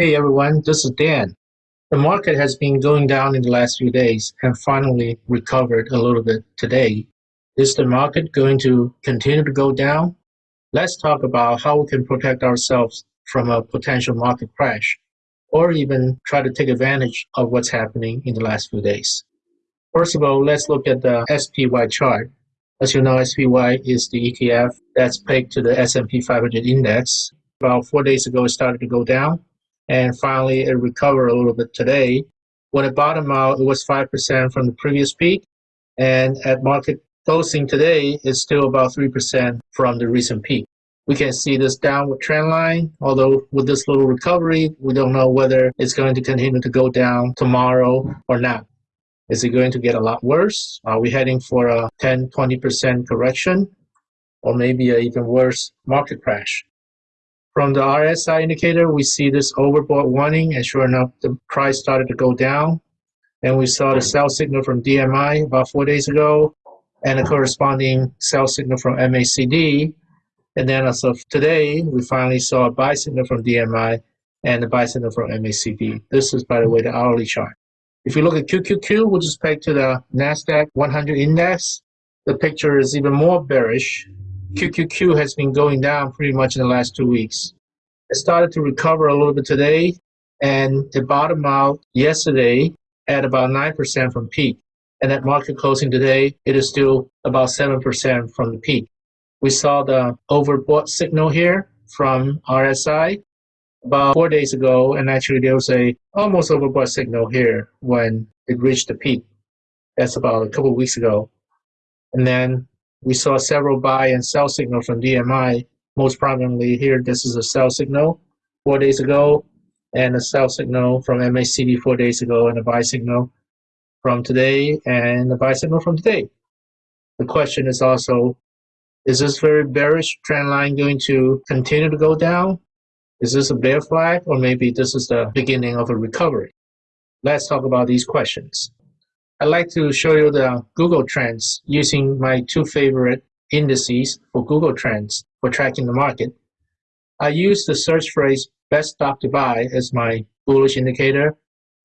Hey everyone, this is Dan. The market has been going down in the last few days and finally recovered a little bit today. Is the market going to continue to go down? Let's talk about how we can protect ourselves from a potential market crash or even try to take advantage of what's happening in the last few days. First of all, let's look at the SPY chart. As you know, SPY is the ETF that's pegged to the S&P 500 index. About four days ago, it started to go down and finally it recovered a little bit today. When it bottomed out, it was 5% from the previous peak, and at market closing today, it's still about 3% from the recent peak. We can see this downward trend line, although with this little recovery, we don't know whether it's going to continue to go down tomorrow or not. Is it going to get a lot worse? Are we heading for a 10, 20% correction? Or maybe an even worse market crash? From the RSI indicator, we see this overbought warning, and sure enough, the price started to go down. And we saw the sell signal from DMI about four days ago, and a corresponding sell signal from MACD. And then as of today, we finally saw a buy signal from DMI and a buy signal from MACD. This is, by the way, the hourly chart. If you look at QQQ, which is pegged to the NASDAQ 100 index, the picture is even more bearish QQQ has been going down pretty much in the last two weeks. It started to recover a little bit today, and it bottomed out yesterday at about 9% from peak. And at market closing today, it is still about 7% from the peak. We saw the overbought signal here from RSI about four days ago, and actually there was a almost overbought signal here when it reached the peak. That's about a couple weeks ago. And then we saw several buy and sell signals from DMI. Most prominently here, this is a sell signal four days ago, and a sell signal from MACD four days ago, and a buy signal from today, and a buy signal from today. The question is also, is this very bearish trend line going to continue to go down? Is this a bear flag, or maybe this is the beginning of a recovery? Let's talk about these questions. I'd like to show you the Google Trends using my two favorite indices for Google Trends for tracking the market. I use the search phrase best stock to buy as my bullish indicator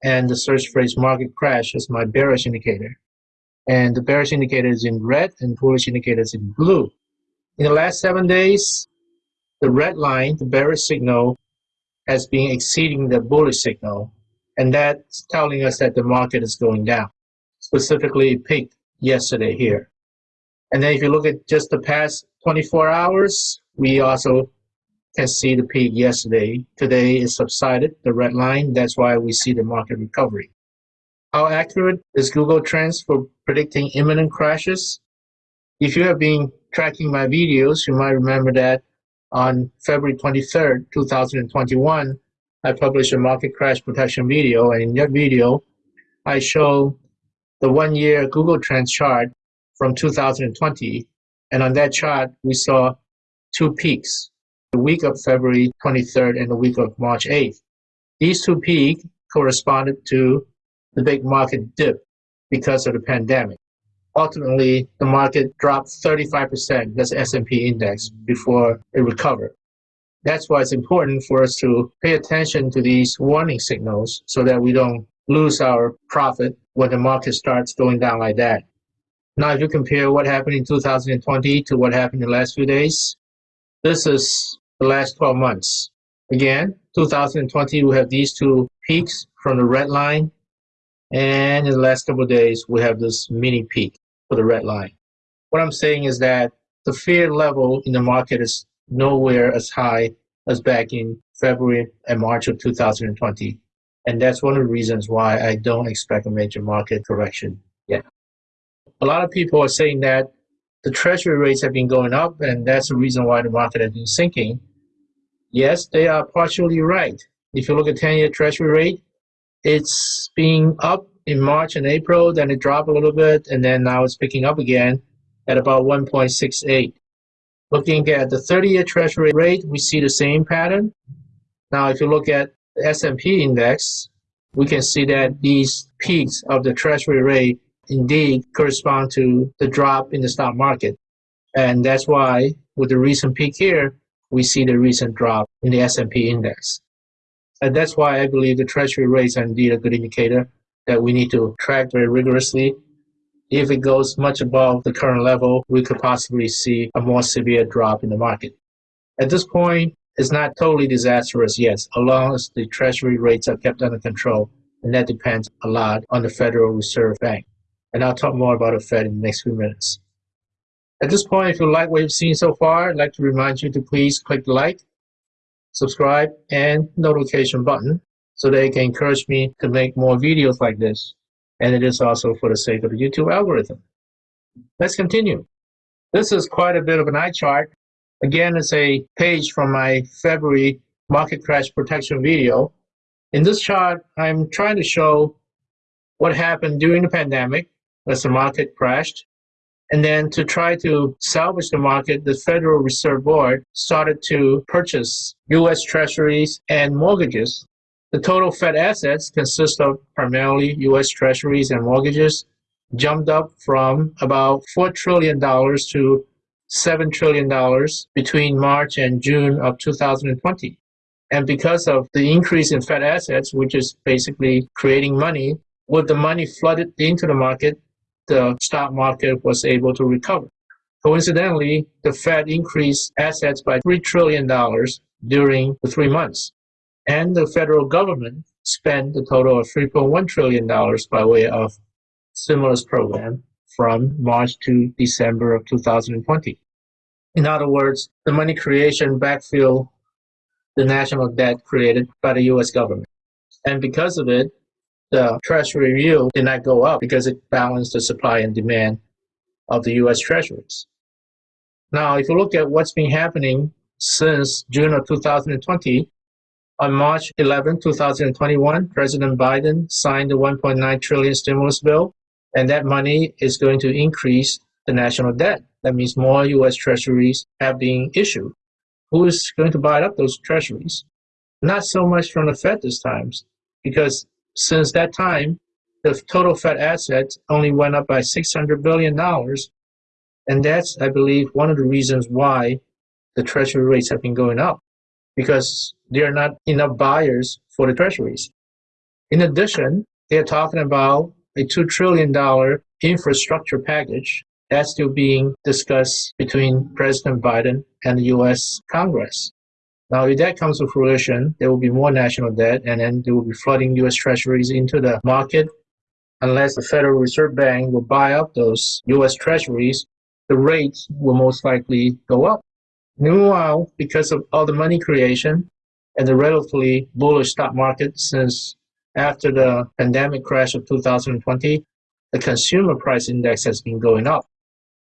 and the search phrase market crash as my bearish indicator. And the bearish indicator is in red and bullish indicator is in blue. In the last seven days, the red line, the bearish signal, has been exceeding the bullish signal. And that's telling us that the market is going down specifically peaked yesterday here. And then if you look at just the past 24 hours, we also can see the peak yesterday. Today it subsided, the red line. That's why we see the market recovery. How accurate is Google Trends for predicting imminent crashes? If you have been tracking my videos, you might remember that on February 23rd, 2021, I published a market crash protection video. And in that video, I show the one-year Google Trends chart from 2020. And on that chart, we saw two peaks, the week of February 23rd and the week of March 8th. These two peaks corresponded to the big market dip because of the pandemic. Ultimately, the market dropped 35%, that's S&P index, before it recovered. That's why it's important for us to pay attention to these warning signals so that we don't lose our profit when the market starts going down like that. Now, if you compare what happened in 2020 to what happened in the last few days, this is the last 12 months. Again, 2020, we have these two peaks from the red line. And in the last couple of days, we have this mini peak for the red line. What I'm saying is that the fear level in the market is nowhere as high as back in February and March of 2020. And that's one of the reasons why I don't expect a major market correction yet. A lot of people are saying that the treasury rates have been going up and that's the reason why the market has been sinking. Yes, they are partially right. If you look at 10-year treasury rate, it's being up in March and April, then it dropped a little bit, and then now it's picking up again at about 1.68. Looking at the 30-year treasury rate, we see the same pattern. Now, if you look at the S&P index, we can see that these peaks of the treasury rate indeed correspond to the drop in the stock market. And that's why with the recent peak here, we see the recent drop in the S&P index. And that's why I believe the treasury rates are indeed a good indicator that we need to track very rigorously. If it goes much above the current level, we could possibly see a more severe drop in the market. At this point, it's not totally disastrous yet, as long as the treasury rates are kept under control, and that depends a lot on the Federal Reserve Bank. And I'll talk more about the Fed in the next few minutes. At this point, if you like what you've seen so far, I'd like to remind you to please click like, subscribe, and notification button so that it can encourage me to make more videos like this. And it is also for the sake of the YouTube algorithm. Let's continue. This is quite a bit of an eye chart. Again, it's a page from my February market crash protection video. In this chart, I'm trying to show what happened during the pandemic as the market crashed and then to try to salvage the market, the Federal Reserve Board started to purchase U.S. treasuries and mortgages. The total Fed assets consist of primarily U.S. treasuries and mortgages, jumped up from about $4 trillion to $7 trillion between March and June of 2020. And because of the increase in Fed assets, which is basically creating money, with the money flooded into the market, the stock market was able to recover. Coincidentally, the Fed increased assets by $3 trillion during the three months, and the federal government spent a total of $3.1 trillion by way of stimulus program from March to December of 2020. In other words, the money creation backfilled the national debt created by the US government. And because of it, the Treasury yield did not go up because it balanced the supply and demand of the U.S. Treasuries. Now, if you look at what's been happening since June of 2020, on March 11, 2021, President Biden signed the 1.9 trillion stimulus bill, and that money is going to increase the national debt. That means more U.S. Treasuries have been issued. Who is going to buy up those Treasuries? Not so much from the Fed this time, because since that time, the total Fed assets only went up by $600 billion. And that's, I believe, one of the reasons why the treasury rates have been going up, because there are not enough buyers for the treasuries. In addition, they're talking about a $2 trillion infrastructure package that's still being discussed between President Biden and the US Congress. Now, if that comes to fruition, there will be more national debt, and then there will be flooding U.S. Treasuries into the market. Unless the Federal Reserve Bank will buy up those U.S. Treasuries, the rates will most likely go up. Meanwhile, because of all the money creation and the relatively bullish stock market since after the pandemic crash of 2020, the consumer price index has been going up.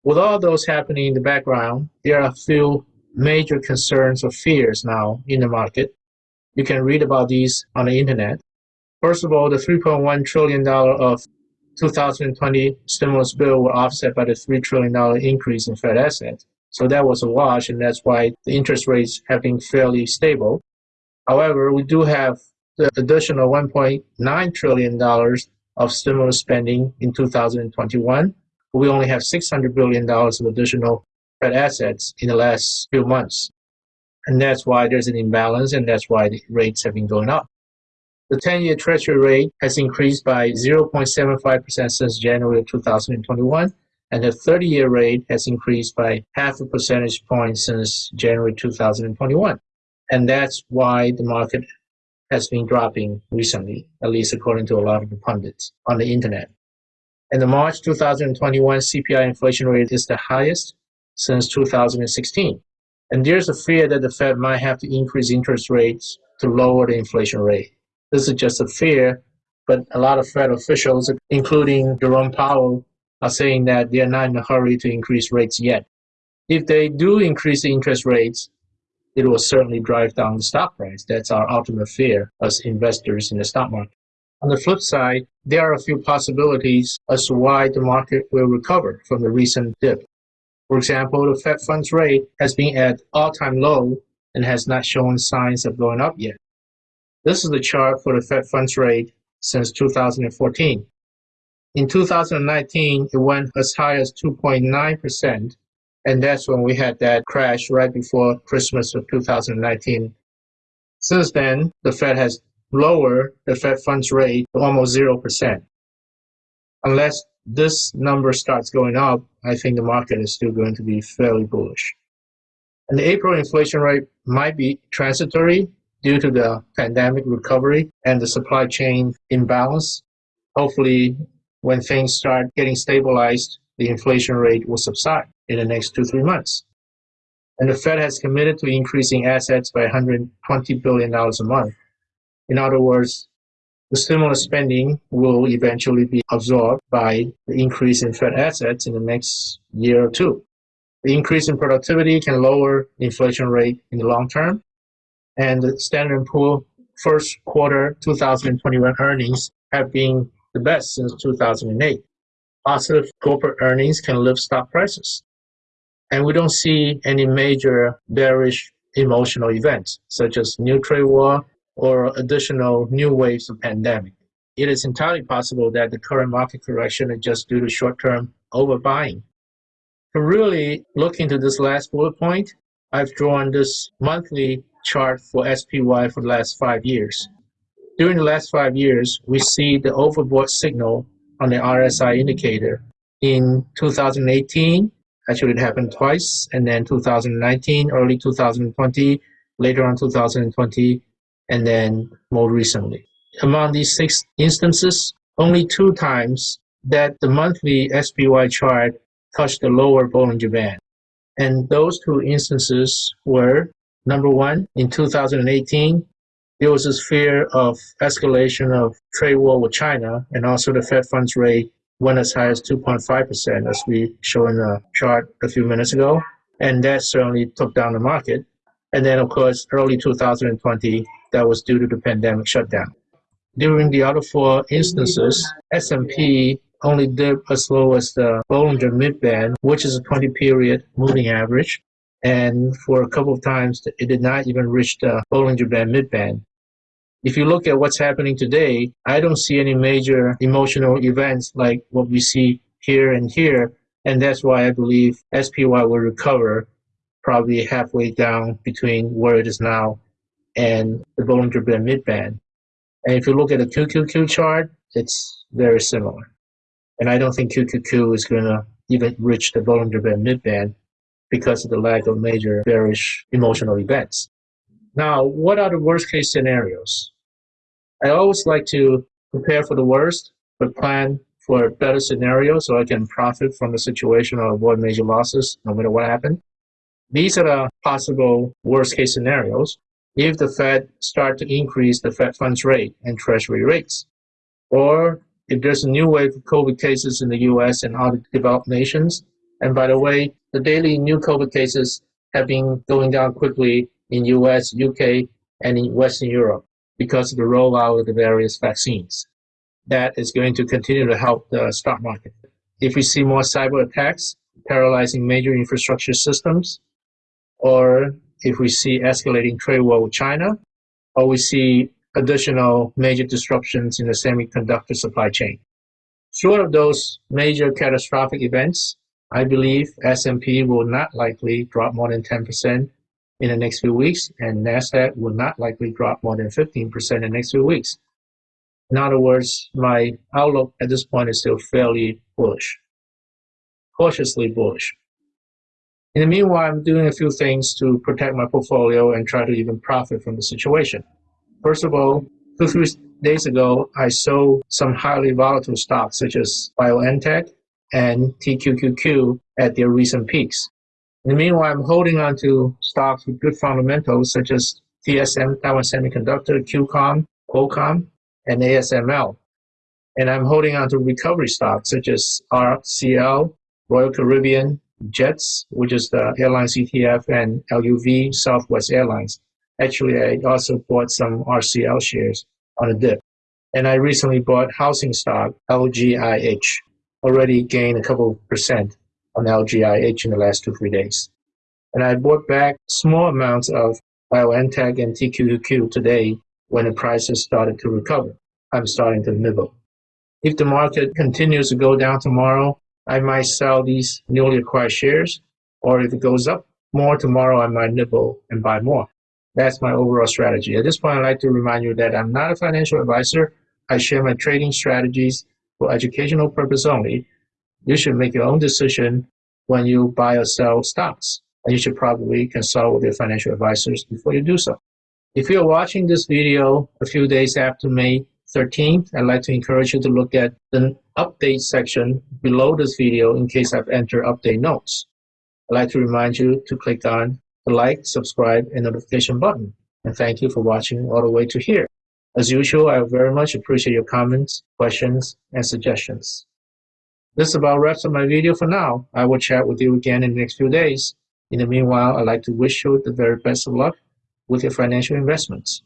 With all those happening in the background, there are a few major concerns or fears now in the market. You can read about these on the internet. First of all, the $3.1 trillion of 2020 stimulus bill were offset by the $3 trillion increase in Fed assets. So that was a wash, and that's why the interest rates have been fairly stable. However, we do have the additional $1.9 trillion of stimulus spending in 2021. We only have $600 billion of additional Fed assets in the last few months. And that's why there's an imbalance and that's why the rates have been going up. The 10-year treasury rate has increased by 0.75% since January 2021, and the 30-year rate has increased by half a percentage point since January 2021. And that's why the market has been dropping recently, at least according to a lot of the pundits on the internet. And the March 2021 CPI inflation rate is the highest since 2016. And there's a fear that the Fed might have to increase interest rates to lower the inflation rate. This is just a fear, but a lot of Fed officials, including Jerome Powell, are saying that they're not in a hurry to increase rates yet. If they do increase the interest rates, it will certainly drive down the stock price. That's our ultimate fear as investors in the stock market. On the flip side, there are a few possibilities as to why the market will recover from the recent dip. For example, the Fed funds rate has been at all-time low and has not shown signs of going up yet. This is the chart for the Fed funds rate since 2014. In 2019, it went as high as 2.9%, and that's when we had that crash right before Christmas of 2019. Since then, the Fed has lowered the Fed funds rate to almost 0%. Unless this number starts going up, I think the market is still going to be fairly bullish. And the April inflation rate might be transitory due to the pandemic recovery and the supply chain imbalance. Hopefully, when things start getting stabilized, the inflation rate will subside in the next two, three months. And the Fed has committed to increasing assets by $120 billion a month. In other words, the stimulus spending will eventually be absorbed by the increase in Fed assets in the next year or two. The increase in productivity can lower the inflation rate in the long term. And the Standard & Poor first quarter 2021 earnings have been the best since 2008. Positive corporate earnings can lift stock prices. And we don't see any major bearish emotional events, such as new trade war or additional new waves of pandemic. It is entirely possible that the current market correction is just due to short-term overbuying to really look into this last bullet point, I've drawn this monthly chart for SPY for the last five years. During the last five years, we see the overbought signal on the RSI indicator. In 2018, actually it happened twice, and then 2019, early 2020, later on 2020, and then more recently. Among these six instances, only two times that the monthly SPY chart touched the lower Bollinger Band. And those two instances were, number one, in 2018, there was this fear of escalation of trade war with China, and also the Fed funds rate went as high as 2.5%, as we showed in the chart a few minutes ago. And that certainly took down the market. And then, of course, early 2020, that was due to the pandemic shutdown. During the other four instances, S&P only dip as low as the Bollinger Midband, which is a 20 period moving average. And for a couple of times, it did not even reach the Bollinger Band Midband. If you look at what's happening today, I don't see any major emotional events like what we see here and here. And that's why I believe SPY will recover probably halfway down between where it is now and the Bollinger Band Midband. And if you look at the QQQ chart, it's very similar. And I don't think QQQ is going to even reach the Bollinger Band midband because of the lack of major bearish emotional events. Now, what are the worst case scenarios? I always like to prepare for the worst, but plan for a better scenario so I can profit from the situation or avoid major losses no matter what happens. These are the possible worst case scenarios if the Fed start to increase the Fed funds rate and treasury rates, or if there's a new wave of COVID cases in the US and other developed nations. And by the way, the daily new COVID cases have been going down quickly in US, UK, and in Western Europe because of the rollout of the various vaccines. That is going to continue to help the stock market. If we see more cyber attacks paralyzing major infrastructure systems, or if we see escalating trade war with China, or we see additional major disruptions in the semiconductor supply chain. Short of those major catastrophic events, I believe S&P will not likely drop more than 10% in the next few weeks, and NASDAQ will not likely drop more than 15% in the next few weeks. In other words, my outlook at this point is still fairly bullish, cautiously bullish. In the meanwhile, I'm doing a few things to protect my portfolio and try to even profit from the situation. First of all, two, three days ago, I sold some highly volatile stocks such as BioNTech and TQQQ at their recent peaks. In the meanwhile, I'm holding on to stocks with good fundamentals such as TSM, Taiwan Semiconductor, QCOM, Qualcomm, and ASML. And I'm holding on to recovery stocks such as RCL, Royal Caribbean, JETS, which is the airline ETF, and LUV, Southwest Airlines. Actually, I also bought some RCL shares on a dip. And I recently bought housing stock, LGIH. Already gained a couple percent on LGIH in the last two, three days. And I bought back small amounts of BioNTech and TQQQ today when the prices started to recover. I'm starting to nibble. If the market continues to go down tomorrow, I might sell these newly acquired shares. Or if it goes up more tomorrow, I might nibble and buy more. That's my overall strategy. At this point, I'd like to remind you that I'm not a financial advisor. I share my trading strategies for educational purpose only. You should make your own decision when you buy or sell stocks. And you should probably consult with your financial advisors before you do so. If you're watching this video a few days after May 13th, I'd like to encourage you to look at the update section below this video in case I've entered update notes. I'd like to remind you to click on the like, subscribe, and notification button. And thank you for watching all the way to here. As usual, I very much appreciate your comments, questions, and suggestions. This about wraps up my video for now. I will chat with you again in the next few days. In the meanwhile, I'd like to wish you the very best of luck with your financial investments.